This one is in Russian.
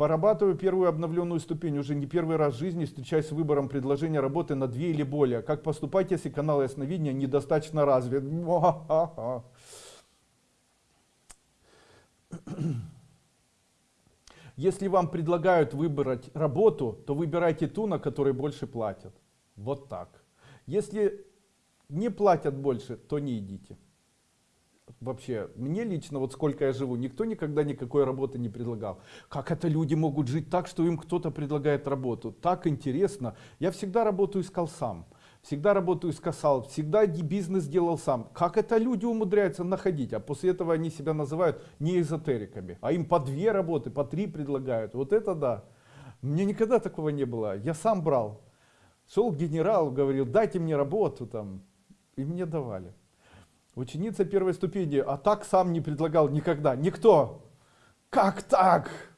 Порабатываю первую обновленную ступень. Уже не первый раз в жизни встречаюсь с выбором предложения работы на две или более. Как поступать, если канал ясновидения недостаточно развит? Если вам предлагают выбрать работу, то выбирайте ту, на которой больше платят. Вот так. Если не платят больше, то не идите. Вообще, мне лично, вот сколько я живу, никто никогда никакой работы не предлагал. Как это люди могут жить так, что им кто-то предлагает работу? Так интересно. Я всегда работу искал сам. Всегда работу искал, всегда бизнес делал сам. Как это люди умудряются находить? А после этого они себя называют не эзотериками. А им по две работы, по три предлагают. Вот это да. Мне никогда такого не было. Я сам брал. Шел к генералу, говорил, дайте мне работу там. И мне давали. Ученица первой ступени, а так сам не предлагал никогда. Никто. Как так?